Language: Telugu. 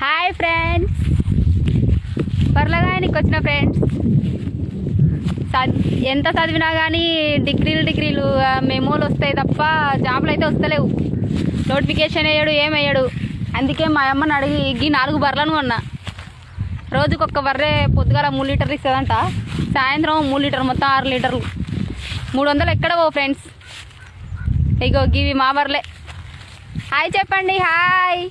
Hi friends. పర్లగానికి వచ్చిన ఫ్రెండ్స్? ఎంత చదివినా కానీ డిగ్రీలు డిగ్రీలు మెమోలు వస్తాయి తప్ప జాబులు అయితే వస్తలేవు. నోటిఫికేషన్ వేయడు ఏం వేయడు. అందుకే మా అమ్మని అడిగి ఈ నాలుగు బర్రెలను కొన్నా. రోజుకి ఒక్క బర్రె పొద్దుగాల మూడు లీటర్లు ఇస్తుందంట. సాయంత్రం మూడు లీటర్ మొత్తం ఆరు లీటర్లు. మూడు వందలు ఎక్కడ పో ఫ్రెండ్స్? ఇగో గివి మా బర్రెలే. హాయ్ చెప్పండి హాయ్.